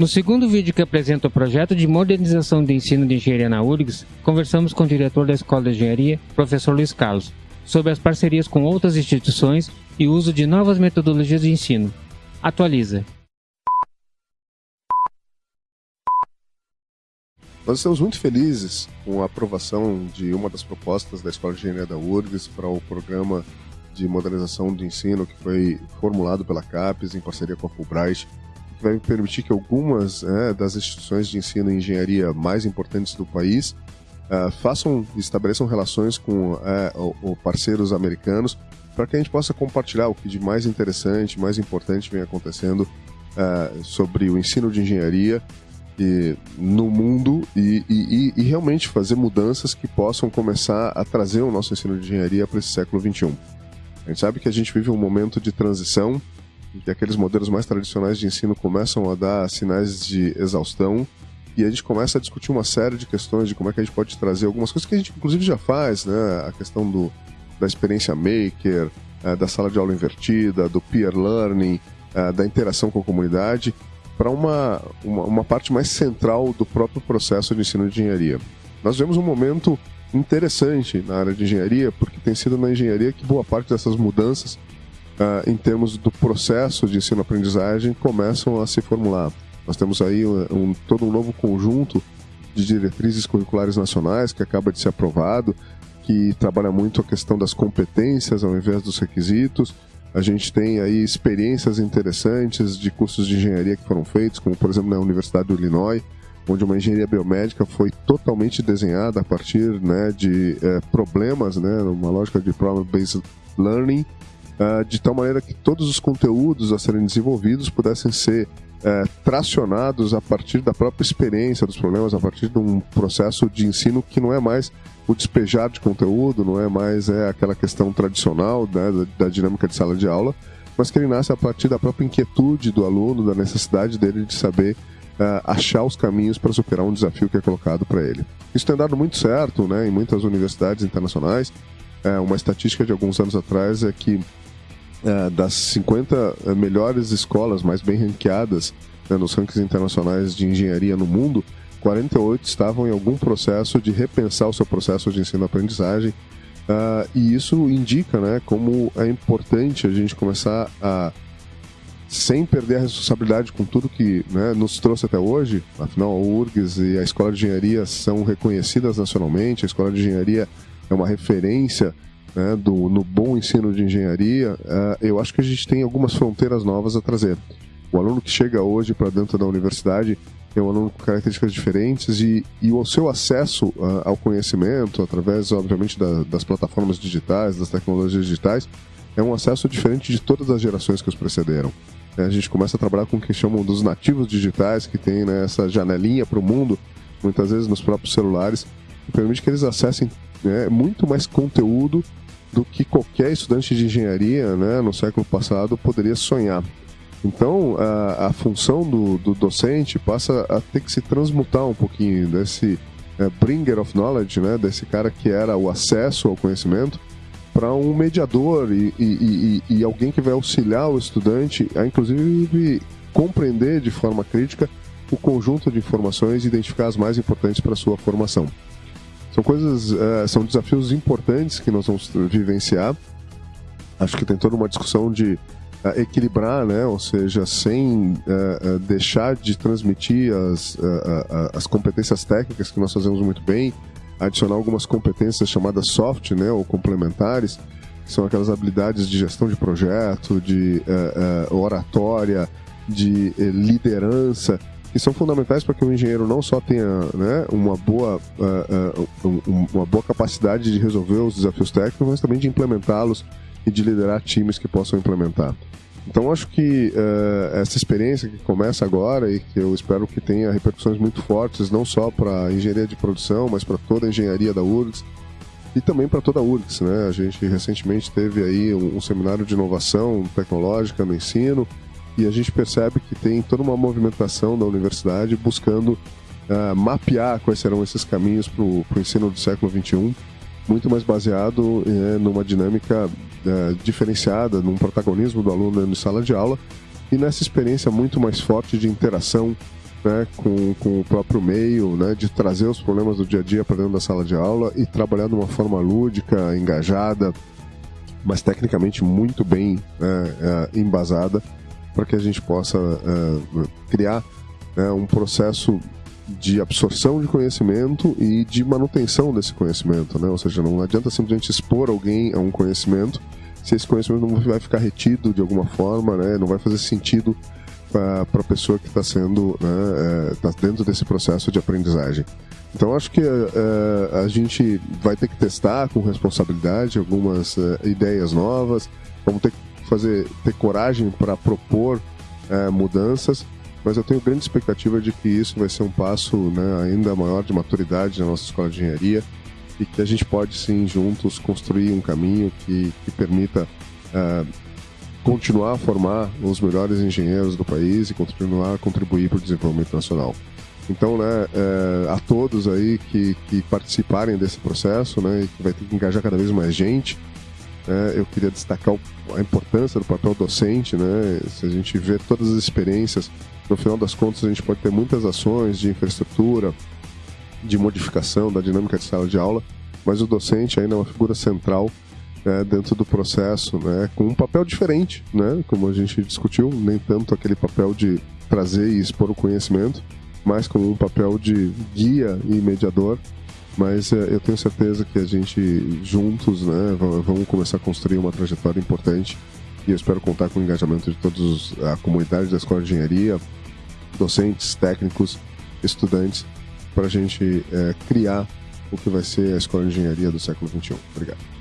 No segundo vídeo que apresenta o projeto de modernização do ensino de engenharia na URGS, conversamos com o diretor da Escola de Engenharia, professor Luiz Carlos, sobre as parcerias com outras instituições e o uso de novas metodologias de ensino. Atualiza. Nós estamos muito felizes com a aprovação de uma das propostas da Escola de Engenharia da URGS para o programa de modernização do ensino que foi formulado pela CAPES em parceria com a Fulbright, vai permitir que algumas é, das instituições de ensino e engenharia mais importantes do país uh, façam, estabeleçam relações com uh, parceiros americanos para que a gente possa compartilhar o que de mais interessante, mais importante vem acontecendo uh, sobre o ensino de engenharia e, no mundo e, e, e, realmente fazer mudanças que possam começar a trazer o nosso ensino de engenharia para esse século XXI. A gente sabe que a gente vive um momento de transição que aqueles modelos mais tradicionais de ensino começam a dar sinais de exaustão e a gente começa a discutir uma série de questões de como é que a gente pode trazer algumas coisas que a gente inclusive já faz, né? A questão do, da experiência maker, uh, da sala de aula invertida, do peer learning, uh, da interação com a comunidade, para uma, uma, uma, parte mais central do próprio processo de ensino de engenharia. Nós vemos um momento interessante na área de engenharia, porque tem sido na engenharia que boa parte dessas mudanças, em termos do processo de ensino-aprendizagem, começam a se formular. Nós temos aí um, um, todo um novo conjunto de diretrizes curriculares nacionais que acaba de ser aprovado, que trabalha muito a questão das competências ao invés dos requisitos. A gente tem aí experiências interessantes de cursos de engenharia que foram feitos, como por exemplo na Universidade do Illinois, onde uma engenharia biomédica foi totalmente desenhada a partir né, de é, problemas, né, uma lógica de problem-based learning, uh, de tal maneira que todos os conteúdos a serem desenvolvidos pudessem ser é, tracionados a partir da própria experiência dos problemas, a partir de um processo de ensino que não é mais o despejar de conteúdo, não é mais é, aquela questão tradicional né, da, da, dinâmica de sala de aula, mas que ele nasce a partir da própria inquietude do aluno, da necessidade dele de saber uh, achar os caminhos para superar um desafio que é colocado para ele. Isso tem dado muito certo né, em muitas universidades internacionais. É, uma estatística de alguns anos atrás é que uh, das 50 melhores escolas mais bem ranqueadas né, nos rankings internacionais de engenharia no mundo, 48 estavam em algum processo de repensar o seu processo de ensino-aprendizagem. Uh, e isso indica né, como é importante a gente começar a, sem perder a responsabilidade com tudo que né, nos trouxe até hoje, afinal a URGS e a Escola de Engenharia são reconhecidas nacionalmente, a Escola de Engenharia é uma referência né, do, no bom ensino de engenharia, uh, eu acho que a gente tem algumas fronteiras novas a trazer. O aluno que chega hoje para dentro da universidade é um aluno com características diferentes e, e o seu acesso uh, ao conhecimento, através, obviamente, da, das plataformas digitais, das tecnologias digitais, é um acesso diferente de todas as gerações que os precederam. É, a gente começa a trabalhar com o que chamam dos nativos digitais, que tem né, essa janelinha para o mundo, muitas vezes nos próprios celulares, que permite que eles acessem né, muito mais conteúdo do que qualquer estudante de engenharia né, no século passado poderia sonhar. Então, a, a função do, do, docente passa a ter que se transmutar um pouquinho desse é, bringer of knowledge, né, desse cara que era o acesso ao conhecimento, para um mediador e, e, e, e, alguém que vai auxiliar o estudante a, inclusive, compreender de forma crítica o conjunto de informações e identificar as mais importantes para a sua formação. São coisas, é, são desafios importantes que nós vamos vivenciar. Acho que tem toda uma discussão de uh, equilibrar, né? ou seja, sem uh, uh, deixar de transmitir as, as competências técnicas que nós fazemos muito bem, adicionar algumas competências chamadas soft né? ou complementares, que são aquelas habilidades de gestão de projeto, de oratória, de liderança, que são fundamentais para que o engenheiro não só tenha né, uma, boa, uma boa capacidade de resolver os desafios técnicos, mas também de implementá-los e de liderar times que possam implementar. Então acho que uh, essa experiência que começa agora e que eu espero que tenha repercussões muito fortes, não só para a engenharia de produção, mas para toda a engenharia da URGS e também para toda a URGS. Né? A gente recentemente teve aí um, um, seminário de inovação tecnológica no ensino e a gente percebe que tem toda uma movimentação da universidade buscando uh, mapear quais serão esses caminhos para o ensino do século XXI muito mais baseado é, numa dinâmica é, diferenciada, num protagonismo do aluno em sala de aula e nessa experiência muito mais forte de interação né, com, com o próprio meio, né, de trazer os problemas do dia a dia para dentro da sala de aula e trabalhar de uma forma lúdica, engajada, mas tecnicamente muito bem né, é, embasada, para que a gente possa é, criar né, um processo de absorção de conhecimento e de manutenção desse conhecimento, né? Ou seja, não adianta simplesmente expor alguém a um conhecimento se esse conhecimento não vai ficar retido de alguma forma, né? Não vai fazer sentido para a pessoa que está sendo, né, é, dentro desse processo de aprendizagem. Então acho que é, a gente vai ter que testar com responsabilidade algumas ideias novas, vamos ter que fazer, ter coragem para propor é, mudanças, mas eu tenho grande expectativa de que isso vai ser um passo né, ainda maior de maturidade na nossa escola de engenharia e que a gente pode sim juntos construir um caminho que, que permita uh, continuar a formar os melhores engenheiros do país e continuar a contribuir para o desenvolvimento nacional. Então, né, é, a todos aí que, que participarem desse processo, né, e que vai ter que engajar cada vez mais gente, né, eu queria destacar a importância do papel docente, né, se a gente vê todas as experiências, no final das contas a gente pode ter muitas ações de infraestrutura, de modificação da dinâmica de sala de aula, mas o docente ainda é uma figura central né, dentro do processo, né, com um papel diferente, né, como a gente discutiu, nem tanto aquele papel de trazer e expor o conhecimento, mas como um papel de guia e mediador. Mas é, eu tenho certeza que a gente juntos, né, vamos começar a construir uma trajetória importante e eu espero contar com o engajamento de todos a comunidade da Escola de Engenharia, docentes, técnicos, estudantes, para a gente é, criar o que vai ser a Escola de Engenharia do século XXI. Obrigado.